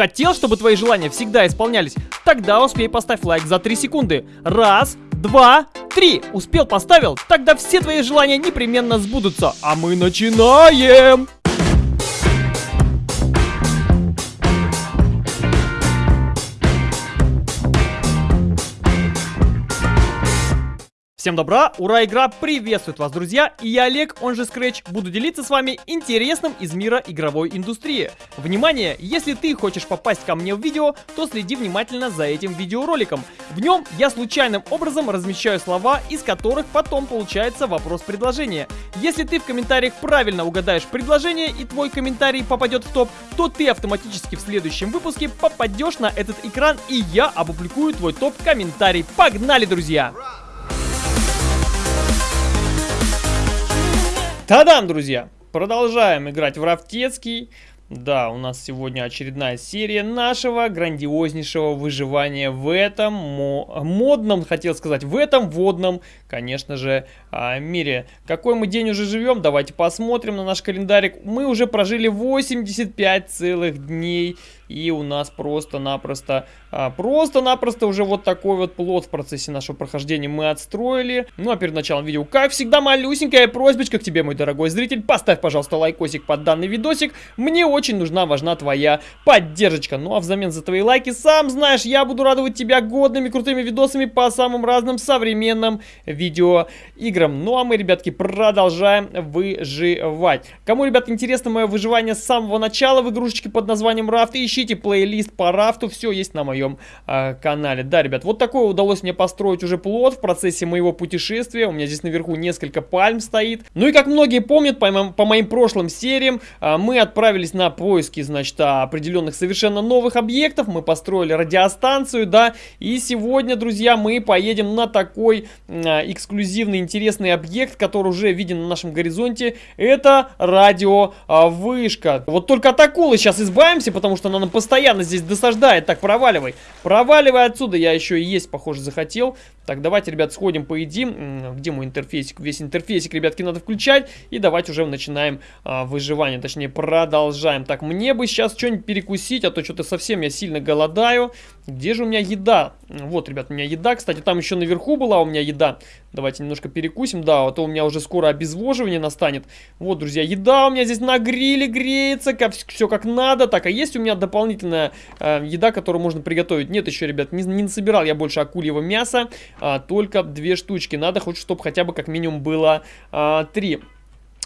Хотел, чтобы твои желания всегда исполнялись? Тогда успей поставь лайк за 3 секунды. Раз, два, три. Успел, поставил? Тогда все твои желания непременно сбудутся. А мы начинаем! Всем добра, ура, игра приветствует вас, друзья, и я Олег, он же Scratch, буду делиться с вами интересным из мира игровой индустрии. Внимание, если ты хочешь попасть ко мне в видео, то следи внимательно за этим видеороликом. В нем я случайным образом размещаю слова, из которых потом получается вопрос-предложение. Если ты в комментариях правильно угадаешь предложение и твой комментарий попадет в топ, то ты автоматически в следующем выпуске попадешь на этот экран и я опубликую твой топ-комментарий. Погнали, друзья! Та-дам, друзья! Продолжаем играть в Рафтецкий. Да, у нас сегодня очередная серия нашего грандиознейшего выживания в этом мо модном, хотел сказать, в этом водном, конечно же, а, мире. Какой мы день уже живем? Давайте посмотрим на наш календарик. Мы уже прожили 85 целых дней. И у нас просто-напросто, а, просто-напросто уже вот такой вот плод в процессе нашего прохождения мы отстроили. Ну а перед началом видео, как всегда, малюсенькая просьбочка к тебе, мой дорогой зритель. Поставь, пожалуйста, лайкосик под данный видосик. Мне очень нужна, важна твоя поддержка. Ну а взамен за твои лайки, сам знаешь, я буду радовать тебя годными крутыми видосами по самым разным современным видеоиграм. Ну а мы, ребятки, продолжаем выживать. Кому, ребят, интересно мое выживание с самого начала в игрушечке под названием ищи ищите плейлист по рафту, все есть на моем э, канале. Да, ребят, вот такой удалось мне построить уже плод в процессе моего путешествия. У меня здесь наверху несколько пальм стоит. Ну и как многие помнят, по, моим, по моим прошлым сериям, э, мы отправились на поиски, значит, определенных совершенно новых объектов. Мы построили радиостанцию, да, и сегодня, друзья, мы поедем на такой э, эксклюзивный, интересный объект, который уже виден на нашем горизонте. Это радиовышка. Вот только от акулы сейчас избавимся, потому что она нам постоянно здесь досаждает. Так, проваливай. Проваливай отсюда. Я еще и есть, похоже, захотел. Так, давайте, ребят, сходим, поедим. Где мой интерфейсик? Весь интерфейсик, ребятки, надо включать. И давайте уже начинаем а, выживание. Точнее, продолжаем. Так, мне бы сейчас что-нибудь перекусить, а то что-то совсем я сильно голодаю. Где же у меня еда? Вот, ребят, у меня еда. Кстати, там еще наверху была у меня еда. Давайте немножко перекусим. Да, а то у меня уже скоро обезвоживание настанет. Вот, друзья, еда у меня здесь на гриле греется. Как, все как надо. Так, а есть у меня дополнительная э, еда, которую можно приготовить? Нет еще, ребят, не, не насобирал я больше акульего мяса. А, только две штучки. Надо хоть, чтобы хотя бы как минимум было а, три.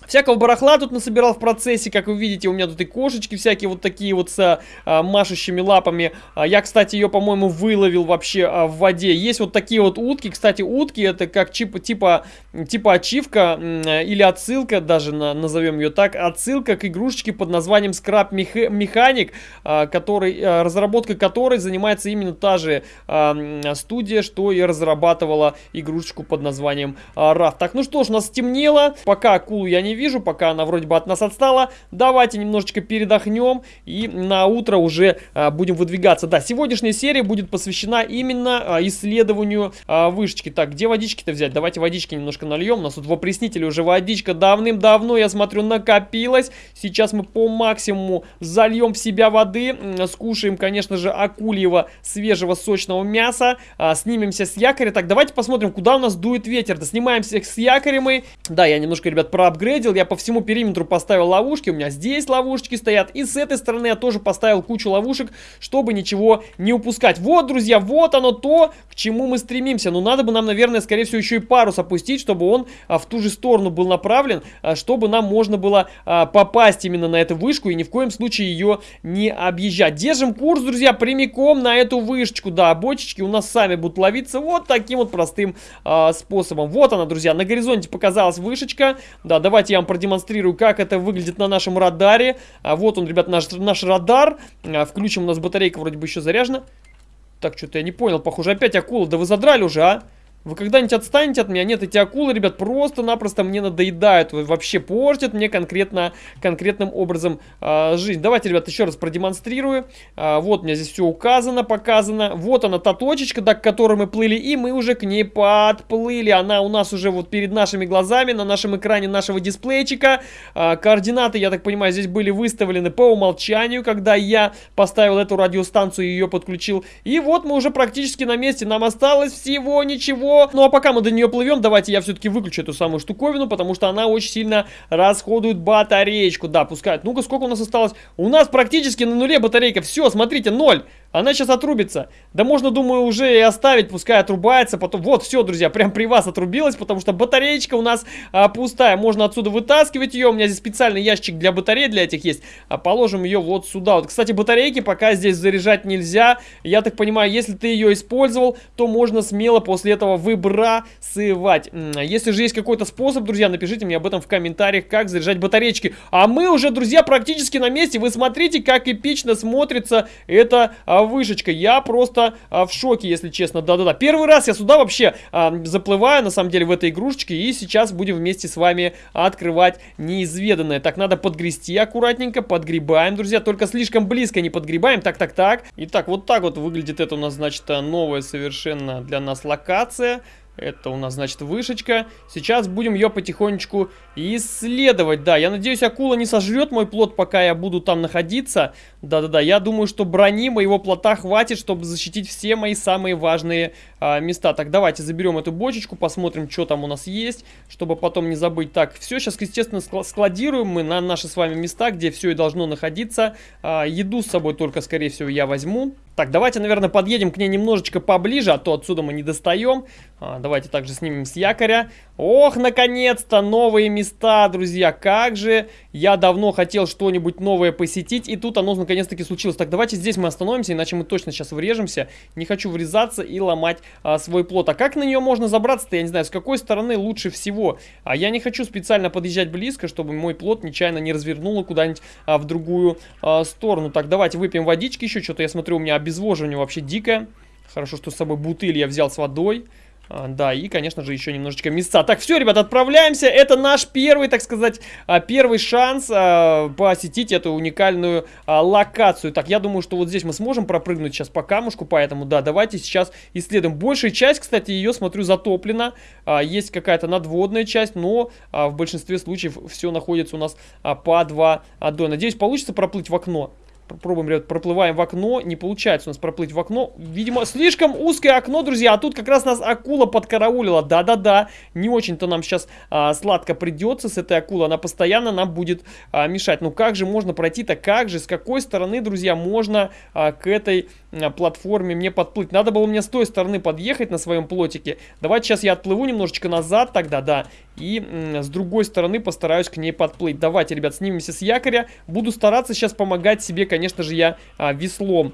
Всякого барахла тут насобирал в процессе, как вы видите, у меня тут и кошечки всякие вот такие вот с а, машущими лапами. А, я, кстати, ее, по-моему, выловил вообще а, в воде. Есть вот такие вот утки. Кстати, утки это как чип, типа, типа ачивка или отсылка, даже на, назовем ее так, отсылка к игрушечке под названием Scrap Mechanic, а, который, а, разработкой которой занимается именно та же а, студия, что и разрабатывала игрушечку под названием а, RAF. Так, ну что ж, нас стемнело. Пока акулу я не вижу, пока она вроде бы от нас отстала. Давайте немножечко передохнем и на утро уже а, будем выдвигаться. Да, сегодняшняя серия будет посвящена именно а, исследованию а, вышечки. Так, где водички-то взять? Давайте водички немножко нальем. У нас тут в опреснителе уже водичка давным-давно, я смотрю, накопилась. Сейчас мы по максимуму зальем в себя воды. Скушаем, конечно же, акульего свежего сочного мяса. А, снимемся с якоря. Так, давайте посмотрим, куда у нас дует ветер. Да, снимаемся с якоря мы. Да, я немножко, ребят, проапгрейдил видел, я по всему периметру поставил ловушки. У меня здесь ловушки стоят. И с этой стороны я тоже поставил кучу ловушек, чтобы ничего не упускать. Вот, друзья, вот оно то, к чему мы стремимся. Но надо бы нам, наверное, скорее всего, еще и парус опустить, чтобы он а, в ту же сторону был направлен, а, чтобы нам можно было а, попасть именно на эту вышку и ни в коем случае ее не объезжать. Держим курс, друзья, прямиком на эту вышечку. Да, бочечки у нас сами будут ловиться вот таким вот простым а, способом. Вот она, друзья, на горизонте показалась вышечка. Да, давайте я вам продемонстрирую, как это выглядит на нашем радаре. А вот он, ребят, наш, наш радар. А, включим, у нас батарейка вроде бы еще заряжена. Так, что-то я не понял. Похоже, опять акула. Да вы задрали уже, а? Вы когда-нибудь отстанете от меня? Нет, эти акулы, ребят, просто-напросто мне надоедают. Вообще портят мне конкретно, конкретным образом э, жизнь. Давайте, ребят, еще раз продемонстрирую. Э, вот у меня здесь все указано, показано. Вот она, та точечка, до которой мы плыли, и мы уже к ней подплыли. Она у нас уже вот перед нашими глазами, на нашем экране нашего дисплейчика. Э, координаты, я так понимаю, здесь были выставлены по умолчанию, когда я поставил эту радиостанцию и ее подключил. И вот мы уже практически на месте. Нам осталось всего ничего ну а пока мы до нее плывем, давайте я все-таки выключу эту самую штуковину, потому что она очень сильно расходует батареечку. Да, пускает. Ну-ка, сколько у нас осталось? У нас практически на нуле батарейка. Все, смотрите, ноль. Она сейчас отрубится. Да можно, думаю, уже и оставить, пускай отрубается. Потом, вот, все, друзья, прям при вас отрубилась, потому что батареечка у нас а, пустая. Можно отсюда вытаскивать ее. У меня здесь специальный ящик для батарей для этих есть. А положим ее вот сюда. Вот, кстати, батарейки пока здесь заряжать нельзя. Я так понимаю, если ты ее использовал, то можно смело после этого выбрасывать. Если же есть какой-то способ, друзья, напишите мне об этом в комментариях, как заряжать батареечки. А мы уже, друзья, практически на месте. Вы смотрите, как эпично смотрится это а, вышечка. Я просто а, в шоке, если честно. Да-да-да. Первый раз я сюда вообще а, заплываю, на самом деле, в этой игрушечке. И сейчас будем вместе с вами открывать неизведанное. Так, надо подгрести аккуратненько. Подгребаем, друзья. Только слишком близко не подгребаем. Так, так, так. Итак, вот так вот выглядит это у нас, значит, новая совершенно для нас локация. Это у нас, значит, вышечка. Сейчас будем ее потихонечку исследовать. Да, я надеюсь, акула не сожрет мой плод, пока я буду там находиться. Да-да-да, я думаю, что брони моего плота хватит, чтобы защитить все мои самые важные а, места. Так, давайте заберем эту бочечку, посмотрим, что там у нас есть, чтобы потом не забыть. Так, все сейчас, естественно, складируем мы на наши с вами места, где все и должно находиться. А, еду с собой только, скорее всего, я возьму. Так, давайте, наверное, подъедем к ней немножечко поближе, а то отсюда мы не достаем. А, давайте также снимем с якоря. Ох, наконец-то новые места, друзья. Как же я давно хотел что-нибудь новое посетить, и тут оно наконец-таки случилось. Так, давайте здесь мы остановимся, иначе мы точно сейчас врежемся. Не хочу врезаться и ломать а, свой плод. А как на нее можно забраться-то, я не знаю, с какой стороны лучше всего. А я не хочу специально подъезжать близко, чтобы мой плод нечаянно не развернуло куда-нибудь а, в другую а, сторону. Так, давайте выпьем водички еще. Что-то я смотрю, у меня обезвоживание вообще дикое. Хорошо, что с собой бутыль я взял с водой. А, да, и, конечно же, еще немножечко места. Так, все, ребят, отправляемся. Это наш первый, так сказать, а, первый шанс а, посетить эту уникальную локацию. Так, я думаю, что вот здесь мы сможем пропрыгнуть сейчас по камушку, поэтому, да, давайте сейчас исследуем. Большая часть, кстати, ее, смотрю, затоплена. Есть какая-то надводная часть, но в большинстве случаев все находится у нас под водой. Надеюсь, получится проплыть в окно. Пробуем, ребят, проплываем в окно. Не получается у нас проплыть в окно. Видимо, слишком узкое окно, друзья. А тут как раз нас акула подкараулила. Да-да-да. Не очень-то нам сейчас а, сладко придется с этой акулой. Она постоянно нам будет а, мешать. Ну как же можно пройти-то? Как же? С какой стороны, друзья, можно а, к этой а, платформе мне подплыть? Надо было мне с той стороны подъехать на своем плотике. Давайте сейчас я отплыву немножечко назад тогда, да. И с другой стороны постараюсь к ней подплыть. Давайте, ребят, снимемся с якоря. Буду стараться сейчас помогать себе, конечно же, я а, веслом.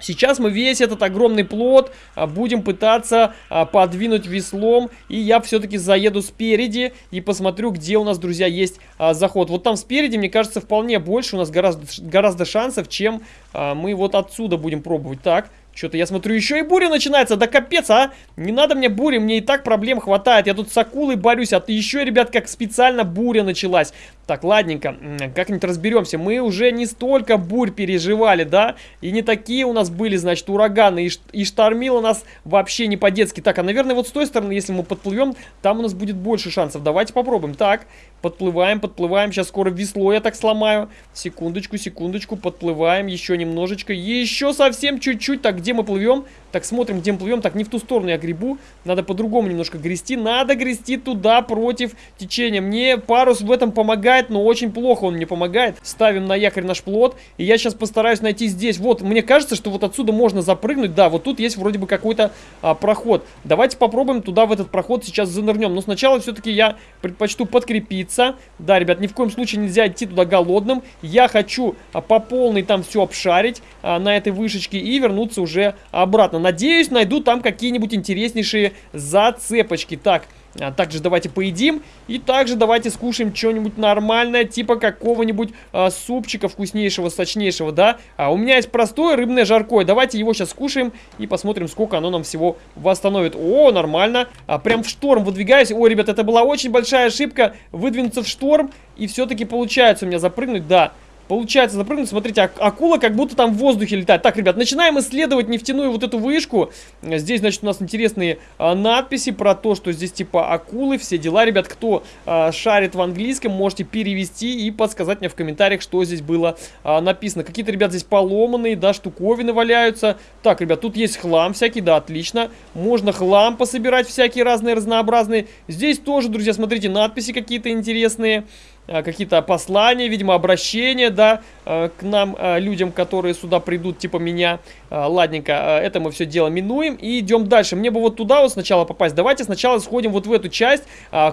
Сейчас мы весь этот огромный плод а, будем пытаться а, подвинуть веслом. И я все-таки заеду спереди и посмотрю, где у нас, друзья, есть заход. Вот там спереди, мне кажется, вполне больше. У нас гораздо, гораздо шансов, чем мы вот отсюда будем пробовать. Так, что-то я смотрю, еще и буря начинается. Да капец, а! Не надо мне бури, мне и так проблем хватает. Я тут с акулой борюсь, а ты еще, ребят, как специально буря началась. Так, ладненько, как-нибудь разберемся. Мы уже не столько бурь переживали, да? И не такие у нас были, значит, ураганы. И, и штормило нас вообще не по-детски. Так, а, наверное, вот с той стороны, если мы подплывем, там у нас будет больше шансов. Давайте попробуем. Так, подплываем, подплываем. Сейчас скоро весло я так сломаю. Секундочку, секундочку, подплываем еще немножечко. Еще совсем чуть-чуть. Так, где мы плывем? Так, смотрим, где мы плывем. Так, не в ту сторону я гребу. Надо по-другому немножко грести. Надо грести туда против течения. Мне парус в этом помогает, но очень плохо он мне помогает. Ставим на якорь наш плот. И я сейчас постараюсь найти здесь. Вот, мне кажется, что вот отсюда можно запрыгнуть. Да, вот тут есть вроде бы какой-то а, проход. Давайте попробуем туда в этот проход сейчас занырнем. Но сначала все-таки я предпочту подкрепиться. Да, ребят, ни в коем случае нельзя идти туда голодным. Я хочу а, по полной там все обшарить а, на этой вышечке и вернуться уже обратно. Надеюсь, найду там какие-нибудь интереснейшие зацепочки. Так, А также давайте поедим. И также давайте скушаем что-нибудь нормальное, типа какого-нибудь а, супчика вкуснейшего, сочнейшего, да. А у меня есть простое рыбное жаркое. Давайте его сейчас скушаем и посмотрим, сколько оно нам всего восстановит. О, нормально. А, прям в шторм выдвигаюсь. Ой, ребят, это была очень большая ошибка. Выдвинуться в шторм. И все-таки получается у меня запрыгнуть, да. Получается запрыгнуть, смотрите, акула как будто там в воздухе летает. Так, ребят, начинаем исследовать нефтяную вот эту вышку. Здесь, значит, у нас интересные а, надписи про то, что здесь типа акулы, все дела. Ребят, кто а, шарит в английском, можете перевести и подсказать мне в комментариях, что здесь было а, написано. Какие-то, ребят, здесь поломанные, да, штуковины валяются. Так, ребят, тут есть хлам всякий, да, отлично. Можно хлам пособирать всякие разные, разнообразные. Здесь тоже, друзья, смотрите, надписи какие-то интересные. Э, какие-то послания, видимо, обращения, да, э, к нам, э, людям, которые сюда придут, типа меня. Ладненько, это мы все дело минуем и идем дальше. Мне бы вот туда вот сначала попасть. Давайте сначала сходим вот в эту часть.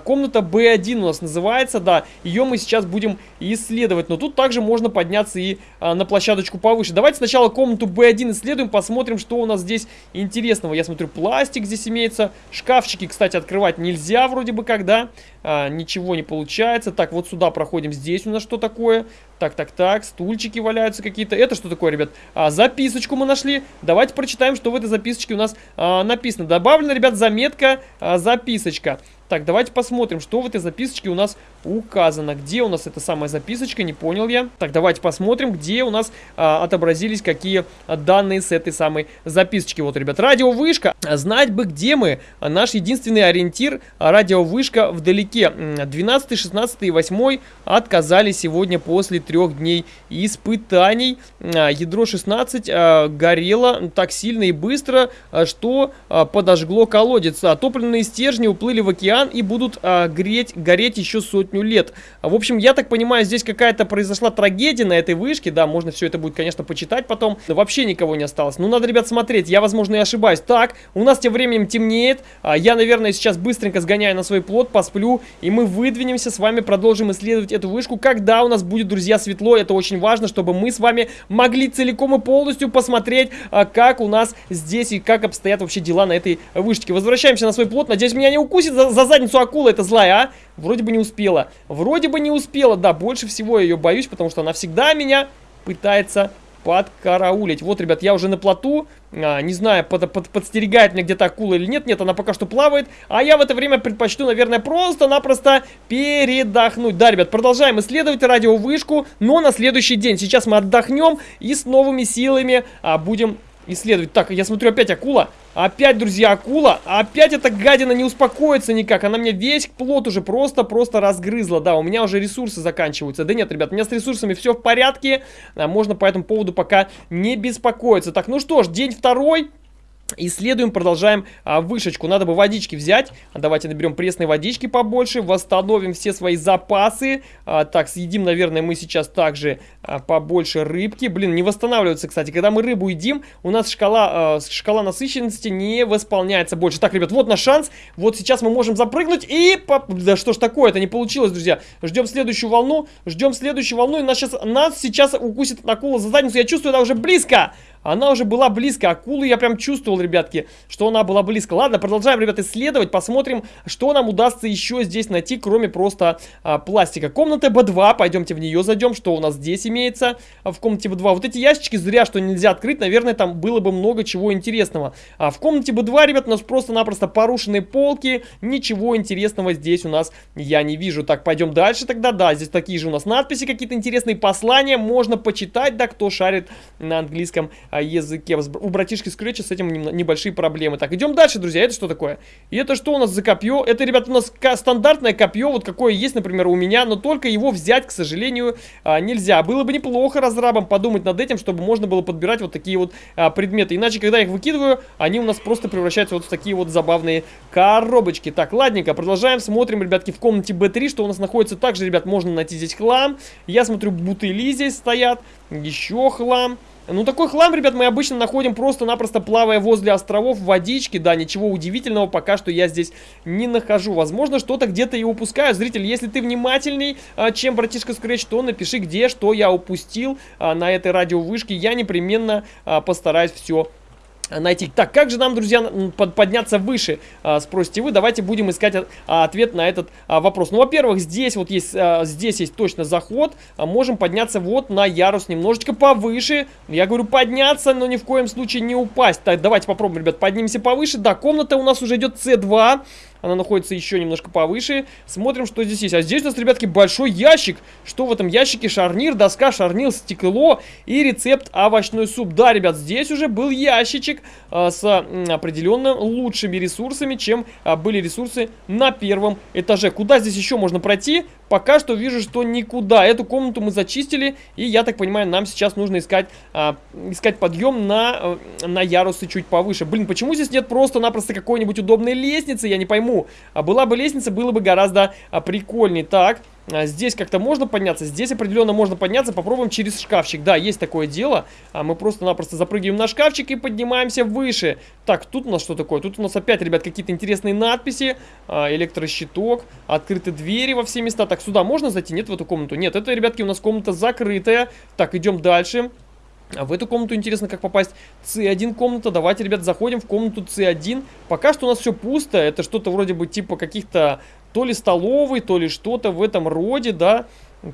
Комната B1 у нас называется, да. Ее мы сейчас будем исследовать. Но тут также можно подняться и на площадочку повыше. Давайте сначала комнату B1 исследуем, посмотрим, что у нас здесь интересного. Я смотрю, пластик здесь имеется. Шкафчики, кстати, открывать нельзя вроде бы когда. Ничего не получается. Так, вот сюда проходим. Здесь у нас что такое? Так, так, так, стульчики валяются какие-то. Это что такое, ребят? А, записочку мы нашли. Давайте прочитаем, что в этой записочке у нас а, написано. Добавлена, ребят, заметка, а, записочка. Так, давайте посмотрим, что в этой записочке у нас указано. Где у нас эта самая записочка, не понял я. Так, давайте посмотрим, где у нас а, отобразились какие данные с этой самой записочки. Вот, ребят, радиовышка. Знать бы, где мы. Наш единственный ориентир радиовышка вдалеке. 12, 16 и 8 отказали сегодня после трех дней испытаний. А, ядро 16 а, горело так сильно и быстро, а, что подожгло колодец. Топливные стержни уплыли в океан и будут греть, гореть еще сотню лет. В общем, я так понимаю, здесь какая-то произошла трагедия на этой вышке. Да, можно все это будет, конечно, почитать потом. Вообще никого не осталось. Ну, надо, ребят, смотреть. Я, возможно, и ошибаюсь. Так, у нас тем временем темнеет. Я, наверное, сейчас быстренько сгоняю на свой плод, посплю. И мы выдвинемся с вами, продолжим исследовать эту вышку. Когда у нас будет, друзья, светло, это очень важно, чтобы мы с вами могли целиком и полностью посмотреть, а, как у нас здесь и как обстоят вообще дела на этой вышке. Возвращаемся на свой плот. Надеюсь, меня не укусит за, за задницу акула, это злая, а? Вроде бы не успела. Вроде бы не успела, да, больше всего я ее боюсь, потому что она всегда меня пытается подкараулить. Вот, ребят, я уже на плоту, а, не знаю, под, под, подстерегает меня где-то акула или нет. Нет, она пока что плавает. А я в это время предпочту, наверное, просто-напросто передохнуть. Да, ребят, продолжаем исследовать радиовышку, но на следующий день. Сейчас мы отдохнем и с новыми силами а, будем исследовать. Так, я смотрю, опять акула. Опять, друзья, акула. Опять эта гадина не успокоится никак. Она мне весь плод уже просто-просто разгрызла. Да, у меня уже ресурсы заканчиваются. Да нет, ребят, у меня с ресурсами все в порядке. А, можно по этому поводу пока не беспокоиться. Так, ну что ж, день второй. Исследуем, продолжаем а, вышечку. Надо бы водички взять. Давайте наберем пресной водички побольше. Восстановим все свои запасы. А, так, съедим, наверное, мы сейчас также а, побольше рыбки. Блин, не восстанавливается, кстати. Когда мы рыбу едим, у нас шкала, а, шкала насыщенности не восполняется больше. Так, ребят, вот наш шанс. Вот сейчас мы можем запрыгнуть и... Да что ж такое, это не получилось, друзья. Ждем следующую волну. Ждем следующую волну. И нас сейчас, нас сейчас укусит акула за задницу. Я чувствую, она уже близко. Она уже была близко. Акулу я прям чувствовал, ребятки, что она была близко. Ладно, продолжаем, ребят, исследовать. Посмотрим, что нам удастся еще здесь найти, кроме просто а, пластика. Комната B2. Пойдемте в нее зайдем. Что у нас здесь имеется а, в комнате B2? Вот эти ящички зря, что нельзя открыть. Наверное, там было бы много чего интересного. А в комнате B2, ребят, у нас просто-напросто порушенные полки. Ничего интересного здесь у нас я не вижу. Так, пойдем дальше тогда. Да, здесь такие же у нас надписи, какие-то интересные послания. Можно почитать, да, кто шарит на английском языке. У братишки Скретча с этим небольшие проблемы. Так, идем дальше, друзья. Это что такое? И это что у нас за копье? Это, ребята, у нас стандартное копье, вот какое есть, например, у меня, но только его взять, к сожалению, а, нельзя. Было бы неплохо разрабам подумать над этим, чтобы можно было подбирать вот такие вот а, предметы. Иначе, когда я их выкидываю, они у нас просто превращаются вот в такие вот забавные коробочки. Так, ладненько, продолжаем, смотрим, ребятки, в комнате B3, что у нас находится. Также, ребят, можно найти здесь хлам. Я смотрю, бутыли здесь стоят, еще хлам. Ну, такой хлам, ребят, мы обычно находим просто-напросто плавая возле островов в водичке. Да, ничего удивительного пока что я здесь не нахожу. Возможно, что-то где-то и упускаю. Зритель, если ты внимательней, а, чем братишка Scratch, то напиши, где, что я упустил а, на этой радиовышке. Я непременно а, постараюсь все найти. Так, как же нам, друзья, под, подняться выше, а, спросите вы. Давайте будем искать а, ответ на этот а, вопрос. Ну, во-первых, здесь вот есть, здесь есть точно заход. Можем подняться вот на ярус немножечко повыше. Я говорю подняться, но ни в коем случае не упасть. Так, давайте попробуем, ребят, поднимемся повыше. Да, комната у нас уже идет C2. Она находится еще немножко повыше. Смотрим, что здесь есть. А здесь у нас, ребятки, большой ящик. Что в этом ящике? Шарнир, доска, шарнир, стекло и рецепт овощной суп. Да, ребят, здесь уже был ящичек а, с а, определенно лучшими ресурсами, чем а, были ресурсы на первом этаже. Куда здесь еще можно пройти? Пока что вижу, что никуда. Эту комнату мы зачистили, и я так понимаю, нам сейчас нужно искать, а, искать подъем на, на ярусы чуть повыше. Блин, почему здесь нет просто-напросто какой-нибудь удобной лестницы? Я не пойму. А была бы лестница, было бы гораздо а, прикольнее. Так, здесь как-то можно подняться, здесь определенно можно подняться. Попробуем через шкафчик. Да, есть такое дело. А мы просто-напросто запрыгиваем на шкафчик и поднимаемся выше. Так, тут у нас что такое? Тут у нас опять, ребят, какие-то интересные надписи. А, электрощиток, открыты двери во все места. Так, сюда можно зайти? Нет, в эту комнату? Нет, это, ребятки, у нас комната закрытая. Так, идем дальше. А в эту комнату интересно, как попасть. С1 комната. Давайте, ребят, заходим в комнату С1. Пока что у нас все пусто. Это что-то вроде бы типа каких-то то ли столовый, то ли что-то в этом роде, да.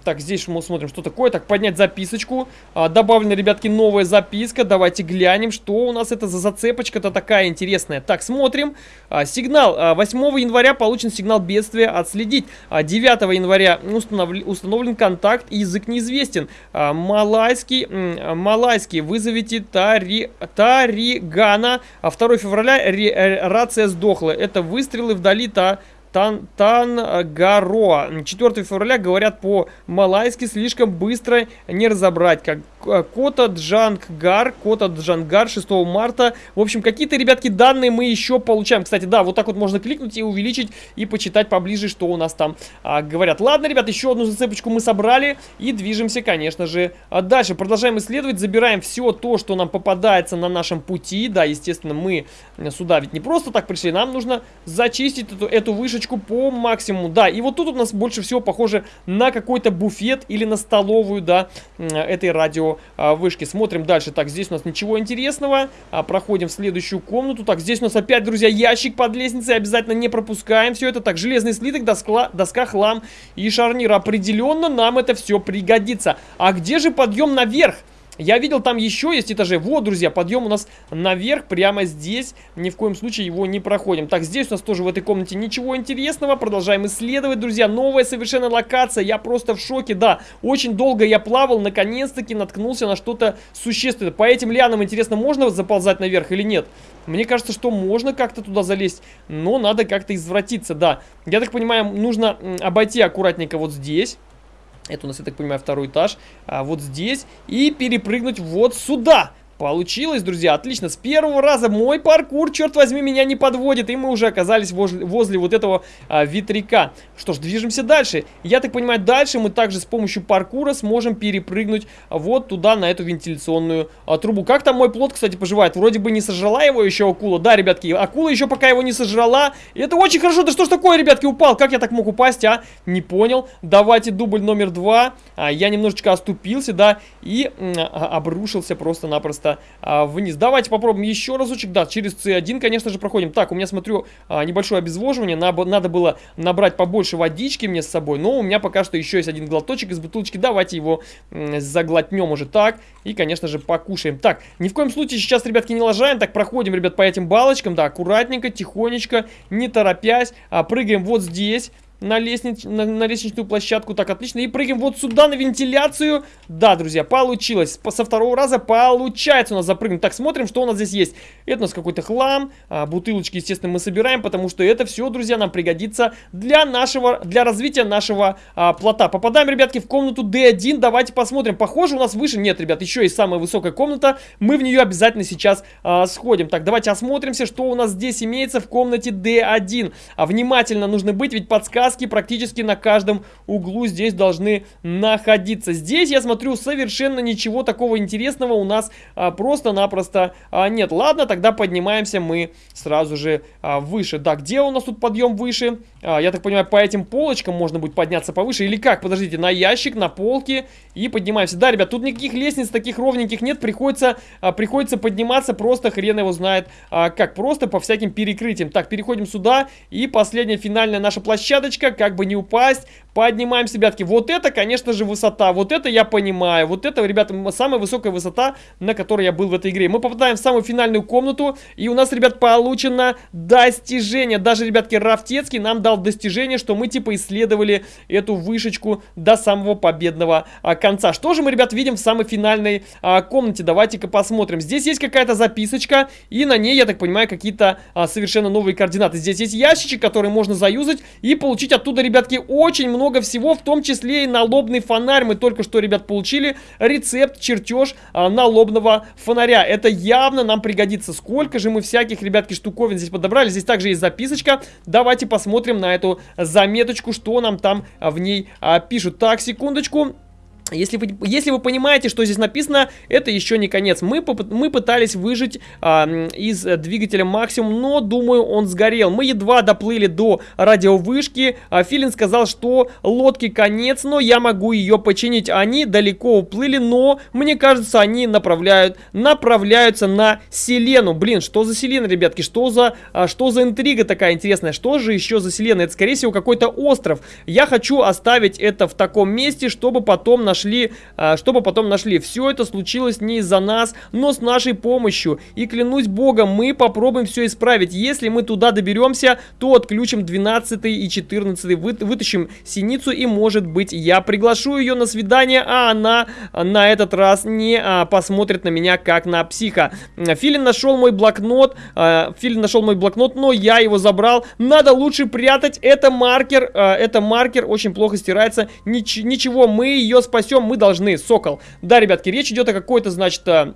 Так, здесь мы смотрим, что такое. Так, поднять записочку. А, добавлена, ребятки, новая записка. Давайте глянем, что у нас это за зацепочка-то такая интересная. Так, смотрим. А, сигнал. А, 8 января получен сигнал бедствия. Отследить. А, 9 января установ... установлен контакт. Язык неизвестен. А, малайский. Малайский. Вызовите Тари... Таригана. А 2 февраля ре... Э, рация сдохла. Это выстрелы вдали та Тан Тангароа. 4 февраля говорят по-малайски слишком быстро не разобрать. Как Кота Джангар, Кота Джангар 6 марта. В общем, какие-то, ребятки, данные мы еще получаем. Кстати, да, вот так вот можно кликнуть и увеличить, и почитать поближе, что у нас там а, говорят. Ладно, ребят, еще одну зацепочку мы собрали и движемся, конечно же, а дальше. Продолжаем исследовать, забираем все то, что нам попадается на нашем пути. Да, естественно, мы сюда ведь не просто так пришли, нам нужно зачистить эту, эту вышечку по максимуму. Да, и вот тут у нас больше всего похоже на какой-то буфет или на столовую, да, этой радио вышки. Смотрим дальше. Так, здесь у нас ничего интересного. А, проходим в следующую комнату. Так, здесь у нас опять, друзья, ящик под лестницей. Обязательно не пропускаем все это. Так, железный слиток, доска, доска, хлам и шарнир. Определенно нам это все пригодится. А где же подъем наверх? Я видел, там еще есть этажи. Вот, друзья, подъем у нас наверх, прямо здесь. Ни в коем случае его не проходим. Так, здесь у нас тоже в этой комнате ничего интересного. Продолжаем исследовать, друзья. Новая совершенно локация. Я просто в шоке, да. Очень долго я плавал, наконец-таки наткнулся на что-то существенное. По этим лианам, интересно, можно заползать наверх или нет? Мне кажется, что можно как-то туда залезть, но надо как-то извратиться, да. Я так понимаю, нужно обойти аккуратненько вот здесь. Это у нас, я так понимаю, второй этаж. А вот здесь. И перепрыгнуть вот сюда. Получилось, друзья, отлично. С первого раза мой паркур, черт возьми, меня не подводит. И мы уже оказались возле, возле вот этого а, ветряка. Что ж, движемся дальше. Я так понимаю, дальше мы также с помощью паркура сможем перепрыгнуть вот туда, на эту вентиляционную а, трубу. Как там мой плод, кстати, поживает? Вроде бы не сожрала его еще акула. Да, ребятки, акула еще пока его не сожрала. Это очень хорошо. Да что ж такое, ребятки, упал? Как я так мог упасть, а? Не понял. Давайте дубль номер два. А, я немножечко оступился, да, и а, обрушился просто-напросто просто а, вниз. Давайте попробуем еще разочек. Да, через C1, конечно же, проходим. Так, у меня, смотрю, а, небольшое обезвоживание. Надо, надо было набрать побольше водички мне с собой. Но у меня пока что еще есть один глоточек из бутылочки. Давайте его заглотнем уже так. И, конечно же, покушаем. Так, ни в коем случае сейчас, ребятки, не лажаем. Так, проходим, ребят, по этим балочкам. Да, аккуратненько, тихонечко, не торопясь. А, прыгаем вот здесь на, лестниц... на, на лестничную площадку. Так, отлично. И прыгаем вот сюда на вентиляцию. Да, друзья, получилось. Со второго раза получается у нас запрыгнуть. Так, смотрим, что у нас здесь есть. Это у нас какой-то хлам. А, бутылочки, естественно, мы собираем, потому что это все, друзья, нам пригодится для нашего, для развития нашего а, плота. Попадаем, ребятки, в комнату D1. Давайте посмотрим. Похоже, у нас выше. Нет, ребят, еще есть самая высокая комната. Мы в нее обязательно сейчас а, сходим. Так, давайте осмотримся, что у нас здесь имеется в комнате D1. А внимательно нужно быть, ведь подсказка подсказки практически на каждом углу здесь должны находиться. Здесь, я смотрю, совершенно ничего такого интересного у нас а, просто-напросто а, нет. Ладно, тогда поднимаемся мы сразу же а, выше. Да, где у нас тут подъем выше? А, я так понимаю, по этим полочкам можно будет подняться повыше или как? Подождите, на ящик, на полке и поднимаемся. Да, ребят, тут никаких лестниц таких ровненьких нет, приходится, а, приходится подниматься просто хрен его знает а, как, просто по всяким перекрытиям. Так, переходим сюда и последняя финальная наша площадочка, как бы не упасть, поднимаемся, ребятки. Вот это, конечно же, высота, вот это я понимаю, вот это, ребята, самая высокая высота, на которой я был в этой игре. Мы попадаем в самую финальную комнату, и у нас, ребят, получено достижение. Даже, ребятки, Рафтецкий нам дал достижение, что мы, типа, исследовали эту вышечку до самого победного а, конца. Что же мы, ребят, видим в самой финальной а, комнате? Давайте-ка посмотрим. Здесь есть какая-то записочка, и на ней, я так понимаю, какие-то а, совершенно новые координаты. Здесь есть ящичек, который можно заюзать и получить оттуда, ребятки, очень много всего, в том числе и налобный фонарь. Мы только что, ребят, получили рецепт, чертеж а, налобного фонаря. Это явно нам пригодится. Сколько же мы всяких, ребятки, штуковин здесь подобрали. Здесь также есть записочка. Давайте посмотрим на эту заметочку, что нам там в ней а, пишут. Так, секундочку. Если вы, если вы понимаете, что здесь написано, это еще не конец. Мы, мы пытались выжить а, из двигателя максимум, но, думаю, он сгорел. Мы едва доплыли до радиовышки. А, Филин сказал, что лодки конец, но я могу ее починить. Они далеко уплыли, но, мне кажется, они направляют, направляются на Селену. Блин, что за Селена, ребятки? Что за, а, что за интрига такая интересная? Что же еще за Селена? Это, скорее всего, какой-то остров. Я хочу оставить это в таком месте, чтобы потом на нашли, а, чтобы потом нашли. Все это случилось не из-за нас, но с нашей помощью. И клянусь богом, мы попробуем все исправить. Если мы туда доберемся, то отключим 12 и 14, вы, вытащим синицу и, может быть, я приглашу ее на свидание, а она на этот раз не а, посмотрит на меня как на психа. Филин нашел мой блокнот, а, Филин нашел мой блокнот, но я его забрал. Надо лучше прятать. Это маркер, а, это маркер очень плохо стирается. Нич ничего, мы ее спасем спасем, мы должны, Сокол. Да, ребятки, речь идет о какой-то, значит, э,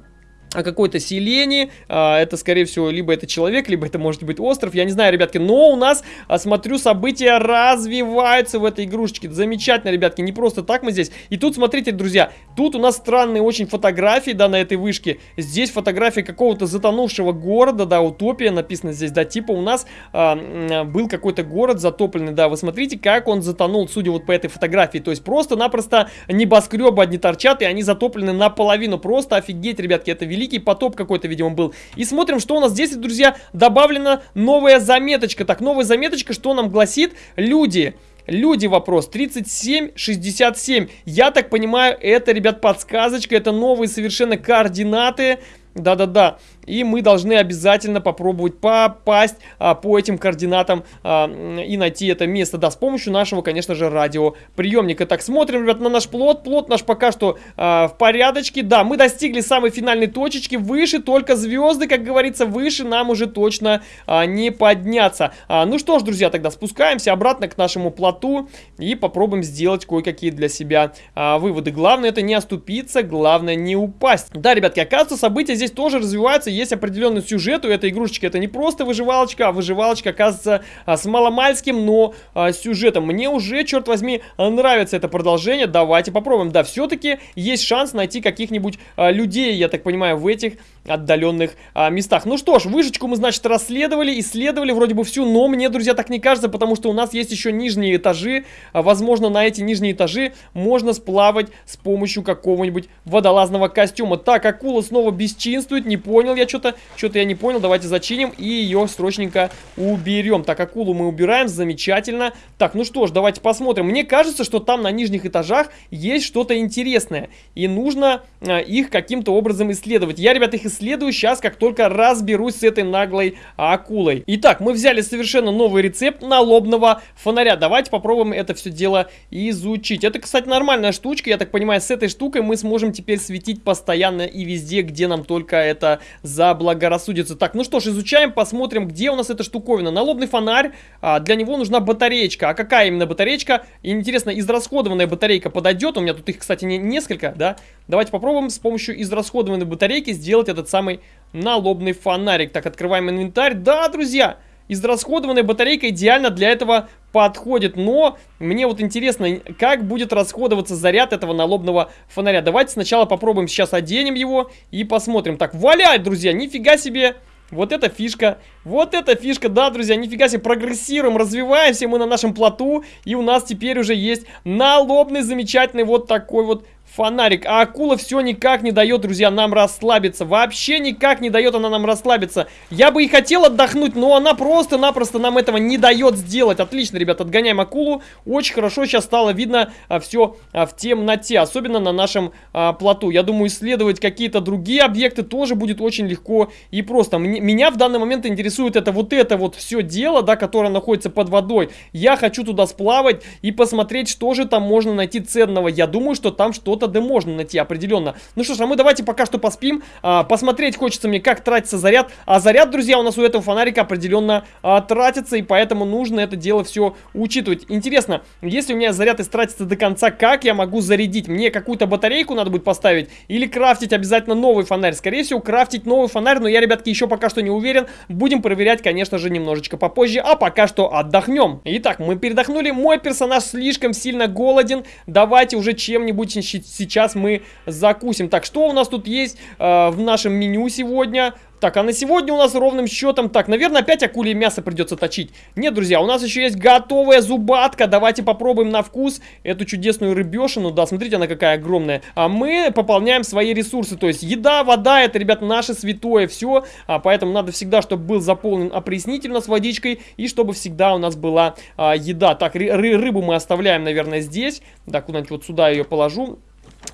о какой-то селении, а, это скорее всего либо это человек, либо это может быть остров, я не знаю, ребятки, но у нас, а, смотрю, события развиваются в этой игрушечке, замечательно, ребятки, не просто так мы здесь, и тут, смотрите, друзья, тут у нас странные очень фотографии, да, на этой вышке, здесь фотография какого-то затонувшего города, да, утопия написано здесь, да, типа у нас а, был какой-то город затопленный, да, вы смотрите, как он затонул, судя вот по этой фотографии, то есть просто-напросто небоскребы одни торчат, и они затоплены наполовину, просто офигеть, ребятки, это великолепно великий потоп какой-то, видимо, был. И смотрим, что у нас здесь, друзья, добавлена новая заметочка. Так, новая заметочка, что нам гласит? Люди... Люди вопрос 3767. Я так понимаю, это, ребят, подсказочка, это новые совершенно координаты. Да-да-да и мы должны обязательно попробовать попасть а, по этим координатам а, и найти это место, да, с помощью нашего, конечно же, радиоприемника. Так, смотрим, ребят, на наш плод, плод наш пока что а, в порядочке, да, мы достигли самой финальной точечки, выше только звезды, как говорится, выше нам уже точно а, не подняться. А, ну что ж, друзья, тогда спускаемся обратно к нашему плоту и попробуем сделать кое-какие для себя а, выводы. Главное это не оступиться, главное не упасть. Да, ребятки, оказывается, события здесь тоже развиваются, есть определенный сюжет у этой игрушечки. Это не просто выживалочка, а выживалочка, оказывается, а, с маломальским, но а, сюжетом. Мне уже, черт возьми, нравится это продолжение. Давайте попробуем. Да, все-таки есть шанс найти каких-нибудь а, людей, я так понимаю, в этих отдаленных а, местах. Ну что ж, вышечку мы, значит, расследовали, исследовали вроде бы всю, но мне, друзья, так не кажется, потому что у нас есть еще нижние этажи. А, возможно, на эти нижние этажи можно сплавать с помощью какого-нибудь водолазного костюма. Так, акула снова бесчинствует, не понял я что-то, что-то я не понял. Давайте зачиним и ее срочненько уберем. Так, акулу мы убираем, замечательно. Так, ну что ж, давайте посмотрим. Мне кажется, что там на нижних этажах есть что-то интересное, и нужно а, их каким-то образом исследовать. Я, ребят, их исследую сейчас, как только разберусь с этой наглой акулой. Итак, мы взяли совершенно новый рецепт налобного фонаря. Давайте попробуем это все дело изучить. Это, кстати, нормальная штучка. Я так понимаю, с этой штукой мы сможем теперь светить постоянно и везде, где нам только это заблагорассудится. Так, ну что ж, изучаем, посмотрим, где у нас эта штуковина. Налобный фонарь, а, для него нужна батареечка. А какая именно батареечка? Интересно, израсходованная батарейка подойдет? У меня тут их, кстати, не, несколько, да? Давайте попробуем с помощью израсходованной батарейки сделать это этот самый налобный фонарик. Так, открываем инвентарь. Да, друзья, израсходованная батарейка идеально для этого подходит, но мне вот интересно, как будет расходоваться заряд этого налобного фонаря. Давайте сначала попробуем сейчас оденем его и посмотрим. Так, валяет, друзья, нифига себе! Вот эта фишка, вот эта фишка, да, друзья, нифига себе, прогрессируем, развиваемся мы на нашем плоту, и у нас теперь уже есть налобный замечательный вот такой вот фонарик. А акула все никак не дает, друзья, нам расслабиться. Вообще никак не дает она нам расслабиться. Я бы и хотел отдохнуть, но она просто-напросто нам этого не дает сделать. Отлично, ребят, отгоняем акулу. Очень хорошо сейчас стало видно а, все а, в темноте, особенно на нашем а, плоту. Я думаю, исследовать какие-то другие объекты тоже будет очень легко и просто. М меня в данный момент интересует это вот это вот все дело, да, которое находится под водой. Я хочу туда сплавать и посмотреть, что же там можно найти ценного. Я думаю, что там что-то да можно найти определенно. Ну что ж, а мы давайте пока что поспим. А, посмотреть хочется мне, как тратится заряд. А заряд, друзья, у нас у этого фонарика определенно а, тратится, и поэтому нужно это дело все учитывать. Интересно, если у меня заряд истратится до конца, как я могу зарядить? Мне какую-то батарейку надо будет поставить или крафтить обязательно новый фонарь? Скорее всего, крафтить новый фонарь, но я, ребятки, еще пока что не уверен. Будем проверять, конечно же, немножечко попозже, а пока что отдохнем. Итак, мы передохнули. Мой персонаж слишком сильно голоден. Давайте уже чем-нибудь сейчас мы закусим. Так, что у нас тут есть э, в нашем меню сегодня? Так, а на сегодня у нас ровным счетом... Так, наверное, опять акуле мясо придется точить. Нет, друзья, у нас еще есть готовая зубатка. Давайте попробуем на вкус эту чудесную рыбешину. Да, смотрите, она какая огромная. А мы пополняем свои ресурсы. То есть еда, вода, это, ребят, наше святое все. А, поэтому надо всегда, чтобы был заполнен опреснитель у нас водичкой. И чтобы всегда у нас была а, еда. Так, ры рыбу мы оставляем, наверное, здесь. Так, куда-нибудь вот сюда ее положу.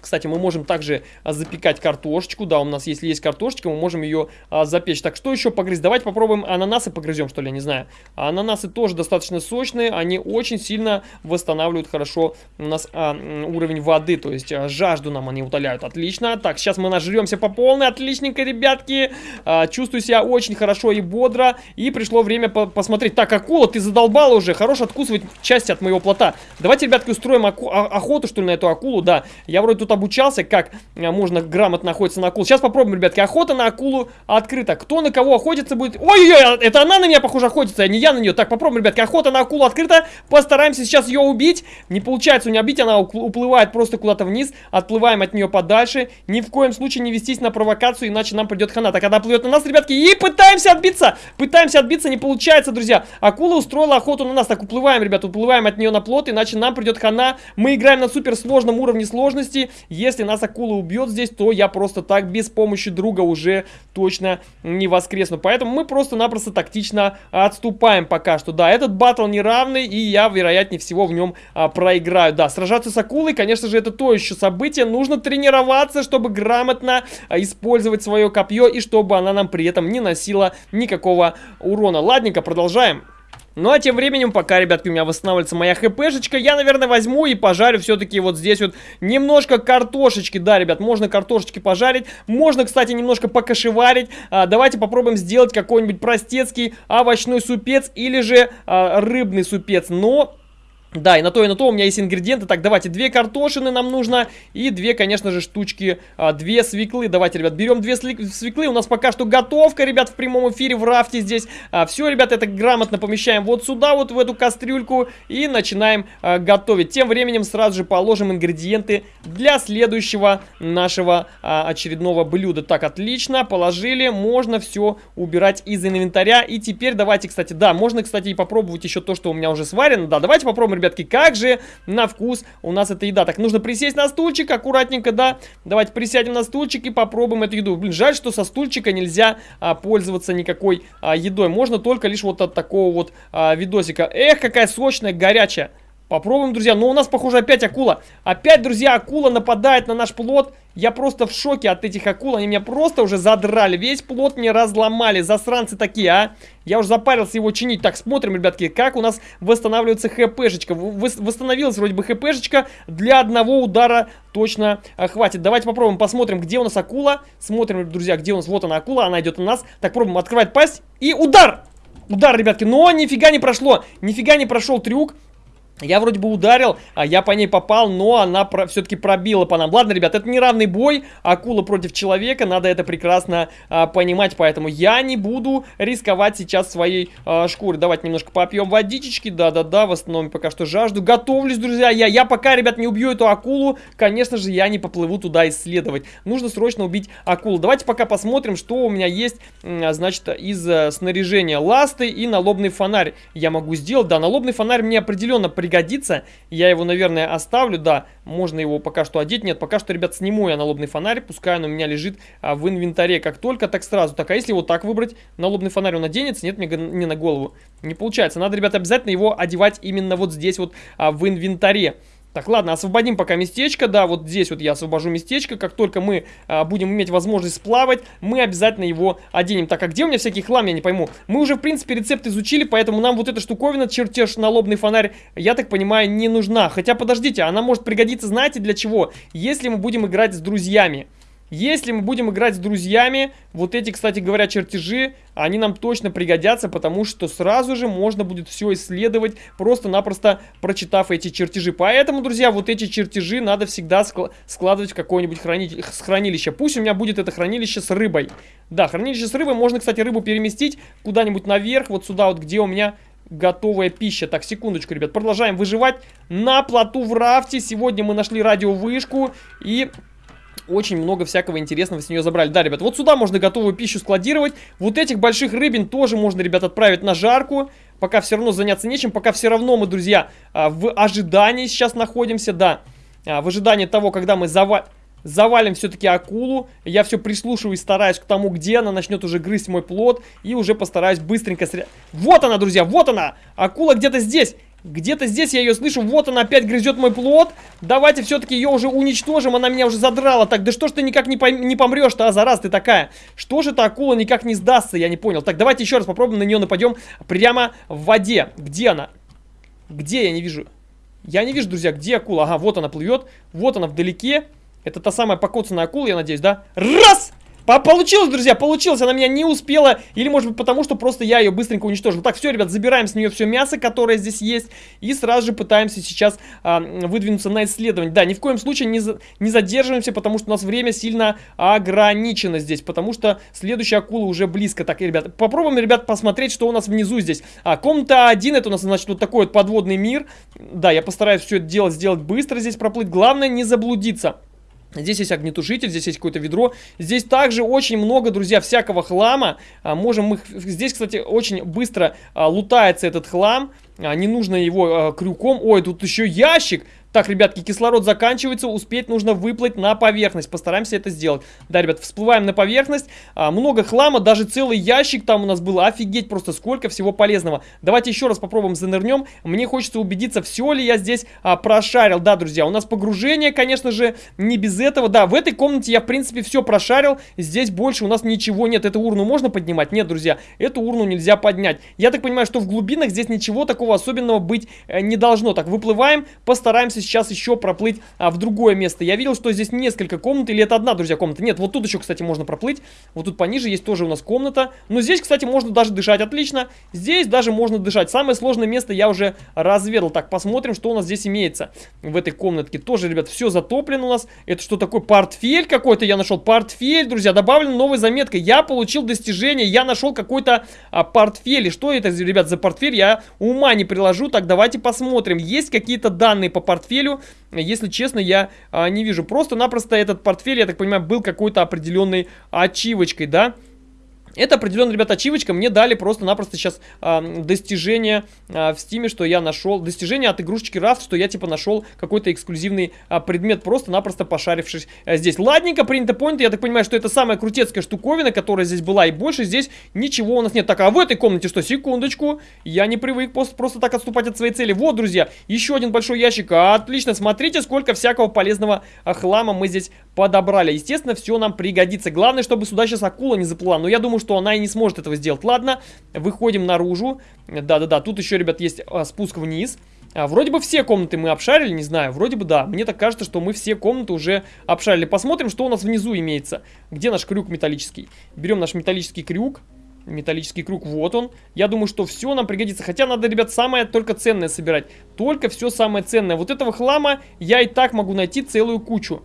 Кстати, мы можем также а, запекать картошечку. Да, у нас, если есть картошечка, мы можем ее а, запечь. Так, что еще погрызть? Давайте попробуем ананасы погрызем, что ли, я не знаю. ананасы тоже достаточно сочные. Они очень сильно восстанавливают хорошо у нас а, уровень воды. То есть жажду нам они утоляют. Отлично. Так, сейчас мы нажремся по полной. Отличненько, ребятки. Чувствую себя очень хорошо и бодро. И пришло время по посмотреть. Так, акула, ты задолбала уже. Хорош откусывать части от моего плота. Давайте, ребятки, устроим охоту, что ли, на эту акулу. Да, я вроде тут обучался, как э, можно грамотно охотиться на акулу. Сейчас попробуем, ребятки. Охота на акулу открыта. Кто на кого охотится будет... Ой-ой-ой, а это она на меня, похоже, охотится, а не я на нее. Так, попробуем, ребятки. Охота на акулу открыта. Постараемся сейчас ее убить. Не получается у нее убить, она уплывает просто куда-то вниз. Отплываем от нее подальше. Ни в коем случае не вестись на провокацию, иначе нам придет хана. Так, она плывет на нас, ребятки, и пытаемся отбиться. Пытаемся отбиться, не получается, друзья. Акула устроила охоту на нас. Так, уплываем, ребят, уплываем от нее на плот, иначе нам придет хана. Мы играем на суперсложном уровне сложности. Если нас акула убьет здесь, то я просто так без помощи друга уже точно не воскресну. Поэтому мы просто-напросто тактично отступаем пока что. Да, этот батл неравный, и я, вероятнее всего, в нем а, проиграю. Да, сражаться с акулой, конечно же, это то еще событие. Нужно тренироваться, чтобы грамотно а, использовать свое копье, и чтобы она нам при этом не носила никакого урона. Ладненько, продолжаем. Ну а тем временем, пока, ребятки, у меня восстанавливается моя хпшечка, я, наверное, возьму и пожарю все-таки вот здесь вот немножко картошечки. Да, ребят, можно картошечки пожарить, можно, кстати, немножко покашеварить. А, давайте попробуем сделать какой-нибудь простецкий овощной супец или же а, рыбный супец. Но да, и на то, и на то у меня есть ингредиенты. Так, давайте, две картошины нам нужно. И две, конечно же, штучки, а, две свеклы. Давайте, ребят, берем две свеклы. У нас пока что готовка, ребят, в прямом эфире в рафте здесь. А, все, ребят, это грамотно помещаем вот сюда, вот в эту кастрюльку. И начинаем а, готовить. Тем временем сразу же положим ингредиенты для следующего нашего а, очередного блюда. Так, отлично, положили. Можно все убирать из инвентаря. И теперь давайте, кстати, да, можно, кстати, и попробовать еще то, что у меня уже сварено. Да, давайте попробуем, ребят ребятки, как же на вкус у нас эта еда. Так, нужно присесть на стульчик, аккуратненько, да. Давайте присядем на стульчик и попробуем эту еду. Блин, жаль, что со стульчика нельзя а, пользоваться никакой а, едой. Можно только лишь вот от такого вот а, видосика. Эх, какая сочная, горячая. Попробуем, друзья. Но у нас, похоже, опять акула. Опять, друзья, акула нападает на наш плод. Я просто в шоке от этих акул. Они меня просто уже задрали. Весь плод мне разломали. Засранцы такие, а. Я уже запарился его чинить. Так, смотрим, ребятки, как у нас восстанавливается хпшечка. Восстановилась вроде бы хпшечка. Для одного удара точно а, хватит. Давайте попробуем, посмотрим, где у нас акула. Смотрим, друзья, где у нас. Вот она, акула. Она идет у нас. Так, пробуем открывать пасть. И удар! Удар, ребятки. Но нифига не прошло. Нифига не прошел трюк. Я вроде бы ударил, а я по ней попал, но она про все-таки пробила по нам. Ладно, ребят, это неравный бой, акула против человека, надо это прекрасно а, понимать, поэтому я не буду рисковать сейчас своей а, шкурой. Давайте немножко попьем водички, да-да-да, восстановим пока что жажду. Готовлюсь, друзья, я, я пока, ребят, не убью эту акулу, конечно же, я не поплыву туда исследовать. Нужно срочно убить акулу. Давайте пока посмотрим, что у меня есть, значит, из а, снаряжения. Ласты и налобный фонарь я могу сделать. Да, налобный фонарь мне определенно. Я его, наверное, оставлю, да, можно его пока что одеть. Нет, пока что, ребят, сниму я налобный фонарь, пускай он у меня лежит а, в инвентаре. Как только, так сразу. Так, а если вот так выбрать, налобный фонарь он оденется? Нет, мне не на голову. Не получается. Надо, ребят, обязательно его одевать именно вот здесь вот а, в инвентаре. Так, ладно, освободим пока местечко, да, вот здесь вот я освобожу местечко, как только мы а, будем иметь возможность сплавать, мы обязательно его оденем. Так, а где у меня всякий хлам, я не пойму. Мы уже, в принципе, рецепт изучили, поэтому нам вот эта штуковина, чертеж налобный фонарь, я так понимаю, не нужна. Хотя, подождите, она может пригодиться, знаете, для чего? Если мы будем играть с друзьями. Если мы будем играть с друзьями, вот эти, кстати говоря, чертежи, они нам точно пригодятся, потому что сразу же можно будет все исследовать, просто-напросто прочитав эти чертежи. Поэтому, друзья, вот эти чертежи надо всегда складывать в какое-нибудь храни хранилище. Пусть у меня будет это хранилище с рыбой. Да, хранилище с рыбой, можно, кстати, рыбу переместить куда-нибудь наверх, вот сюда вот, где у меня готовая пища. Так, секундочку, ребят, продолжаем выживать на плоту в рафте. Сегодня мы нашли радиовышку и очень много всякого интересного с нее забрали. Да, ребят, вот сюда можно готовую пищу складировать. Вот этих больших рыбин тоже можно, ребят, отправить на жарку. Пока все равно заняться нечем. Пока все равно мы, друзья, а, в ожидании сейчас находимся, да. А, в ожидании того, когда мы завалим завалим все-таки акулу. Я все прислушиваюсь, стараюсь к тому, где она начнет уже грызть мой плод. И уже постараюсь быстренько... Сря... Вот она, друзья, вот она! Акула где-то здесь. Где-то здесь я ее слышу. Вот она опять грызет мой плод. Давайте все-таки ее уже уничтожим. Она меня уже задрала. Так, да что ж ты никак не, пойм не помрешь-то, а зараз ты такая? Что же эта акула никак не сдастся? Я не понял. Так, давайте еще раз попробуем на нее нападем прямо в воде. Где она? Где? Я не вижу. Я не вижу, друзья, где акула. Ага, вот она плывет. Вот она вдалеке. Это та самая покоцанная акула, я надеюсь, да? Раз! Получилось, друзья, получилось. Она меня не успела. Или, может быть, потому что просто я ее быстренько уничтожил. Так, все, ребят, забираем с нее все мясо, которое здесь есть. И сразу же пытаемся сейчас а, выдвинуться на исследование. Да, ни в коем случае не, за, не задерживаемся, потому что у нас время сильно ограничено здесь. Потому что следующая акула уже близко. Так, ребят, попробуем, ребят, посмотреть, что у нас внизу здесь. А, комната 1, это у нас, значит, вот такой вот подводный мир. Да, я постараюсь все это делать, сделать быстро здесь проплыть. Главное не заблудиться. Здесь есть огнетушитель, здесь есть какое-то ведро. Здесь также очень много, друзья, всякого хлама. А, можем мы... Здесь, кстати, очень быстро а, лутается этот хлам. А, не нужно его а, крюком. Ой, тут еще ящик. Так, ребятки, кислород заканчивается, успеть нужно выплыть на поверхность. Постараемся это сделать. Да, ребят, всплываем на поверхность. А, много хлама, даже целый ящик там у нас был. Офигеть просто, сколько всего полезного. Давайте еще раз попробуем занырнем. Мне хочется убедиться, все ли я здесь а, прошарил. Да, друзья, у нас погружение, конечно же, не без этого. Да, в этой комнате я, в принципе, все прошарил. Здесь больше у нас ничего нет. Эту урну можно поднимать? Нет, друзья, эту урну нельзя поднять. Я так понимаю, что в глубинах здесь ничего такого особенного быть э, не должно. Так, выплываем, постараемся сейчас еще проплыть а, в другое место. Я видел, что здесь несколько комнат, или это одна, друзья, комната. Нет, вот тут еще, кстати, можно проплыть. Вот тут пониже есть тоже у нас комната. Но здесь, кстати, можно даже дышать отлично. Здесь даже можно дышать. Самое сложное место я уже разведал. Так, посмотрим, что у нас здесь имеется в этой комнатке. Тоже, ребят, все затоплено у нас. Это что такое? Портфель какой-то я нашел. Портфель, друзья, добавлена новая заметка. Я получил достижение, я нашел какой-то а, портфель. И что это, ребят, за портфель? Я ума не приложу. Так, давайте посмотрим. Есть какие-то данные по портфелю портфелю, если честно, я а, не вижу. Просто-напросто этот портфель, я так понимаю, был какой-то определенной ачивочкой, да? Это определенно, ребята, ачивочка. Мне дали просто-напросто сейчас а, достижение а, в стиме, что я нашел. Достижение от игрушечки Рафт, что я типа нашел какой-то эксклюзивный а, предмет, просто-напросто пошарившись а, здесь. Ладненько, принято, понято. Я так понимаю, что это самая крутецкая штуковина, которая здесь была. И больше здесь ничего у нас нет. Так, а в этой комнате что? Секундочку. Я не привык просто, просто так отступать от своей цели. Вот, друзья, еще один большой ящик. Отлично, смотрите, сколько всякого полезного хлама мы здесь подобрали. Естественно, все нам пригодится. Главное, чтобы сюда сейчас акула не заплыла. Но я думаю, что она и не сможет этого сделать. Ладно, выходим наружу. Да-да-да, тут еще, ребят, есть а, спуск вниз. А, вроде бы все комнаты мы обшарили, не знаю, вроде бы да. Мне так кажется, что мы все комнаты уже обшарили. Посмотрим, что у нас внизу имеется. Где наш крюк металлический? Берем наш металлический крюк. Металлический круг, вот он. Я думаю, что все нам пригодится. Хотя надо, ребят, самое только ценное собирать. Только все самое ценное. Вот этого хлама я и так могу найти целую кучу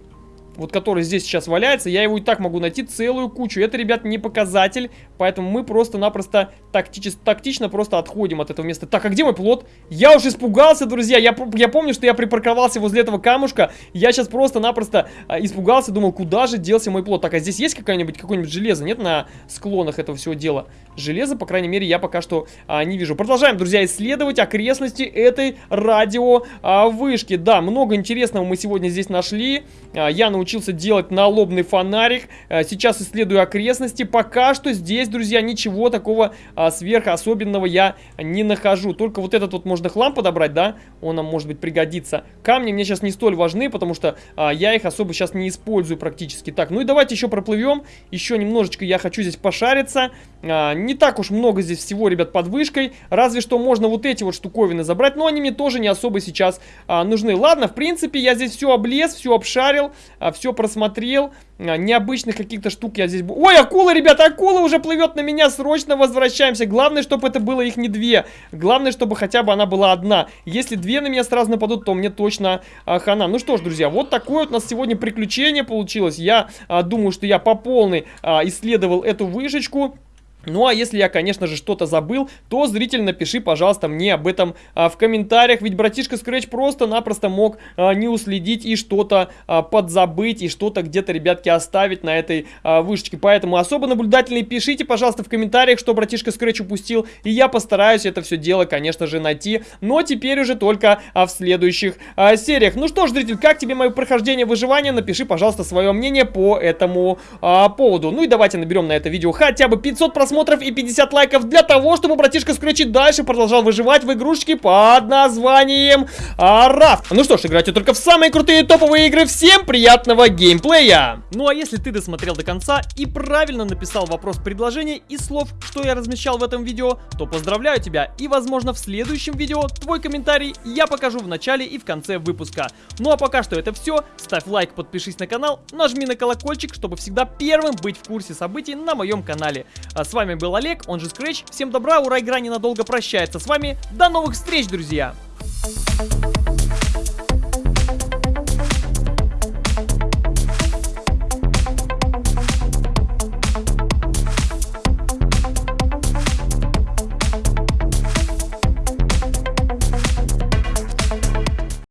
вот который здесь сейчас валяется, я его и так могу найти целую кучу. Это, ребят, не показатель, поэтому мы просто-напросто тактич, тактично просто отходим от этого места. Так, а где мой плод? Я уж испугался, друзья, я, я помню, что я припарковался возле этого камушка, я сейчас просто-напросто а, испугался, думал, куда же делся мой плод. Так, а здесь есть какая-нибудь какое-нибудь железо? Нет на склонах этого всего дела? Железо, по крайней мере, я пока что а, не вижу. Продолжаем, друзья, исследовать окрестности этой радио а, вышки. Да, много интересного мы сегодня здесь нашли. А, я научился научился делать налобный фонарик. Э, сейчас исследую окрестности. Пока что здесь, друзья, ничего такого а, сверхособенного я не нахожу. Только вот этот вот можно хлам подобрать, да? Он нам, может быть, пригодится. Камни мне сейчас не столь важны, потому что а, я их особо сейчас не использую практически. Так, ну и давайте еще проплывем. Еще немножечко я хочу здесь пошариться. А, не так уж много здесь всего, ребят, под вышкой. Разве что можно вот эти вот штуковины забрать. Но они мне тоже не особо сейчас нужны. Ладно, в принципе, я здесь все облез, все обшарил. А, все просмотрел. А, необычных каких-то штук я здесь... Ой, акула, ребята, акула уже плывет на меня. Срочно возвращаемся. Главное, чтобы это было их не две. Главное, чтобы хотя бы она была одна. Если две на меня сразу нападут, то мне точно а, хана. Ну что ж, друзья, вот такое вот у нас сегодня приключение получилось. Я а, думаю, что я по полной а, исследовал эту вышечку. Ну а если я, конечно же, что-то забыл, то зритель напиши, пожалуйста, мне об этом а, в комментариях, ведь братишка Scratch просто-напросто мог а, не уследить и что-то а, подзабыть, и что-то где-то, ребятки, оставить на этой а, вышечке. Поэтому особо наблюдательные пишите, пожалуйста, в комментариях, что братишка Scratch упустил, и я постараюсь это все дело, конечно же, найти, но теперь уже только а, в следующих а, сериях. Ну что ж, зритель, как тебе мое прохождение выживания? Напиши, пожалуйста, свое мнение по этому а, поводу. Ну и давайте наберем на это видео хотя бы 500 просмотров просмотров и 50 лайков для того, чтобы братишка Скретчи дальше продолжал выживать в игрушечке под названием Рафт. Ну что ж, играйте только в самые крутые топовые игры. Всем приятного геймплея! Ну а если ты досмотрел до конца и правильно написал вопрос предложения и слов, что я размещал в этом видео, то поздравляю тебя и возможно в следующем видео твой комментарий я покажу в начале и в конце выпуска. Ну а пока что это все. Ставь лайк, подпишись на канал, нажми на колокольчик, чтобы всегда первым быть в курсе событий на моем канале. А с вами вами был Олег, он же Scratch. Всем добра, ура, игра ненадолго прощается с вами. До новых встреч, друзья! Thank you.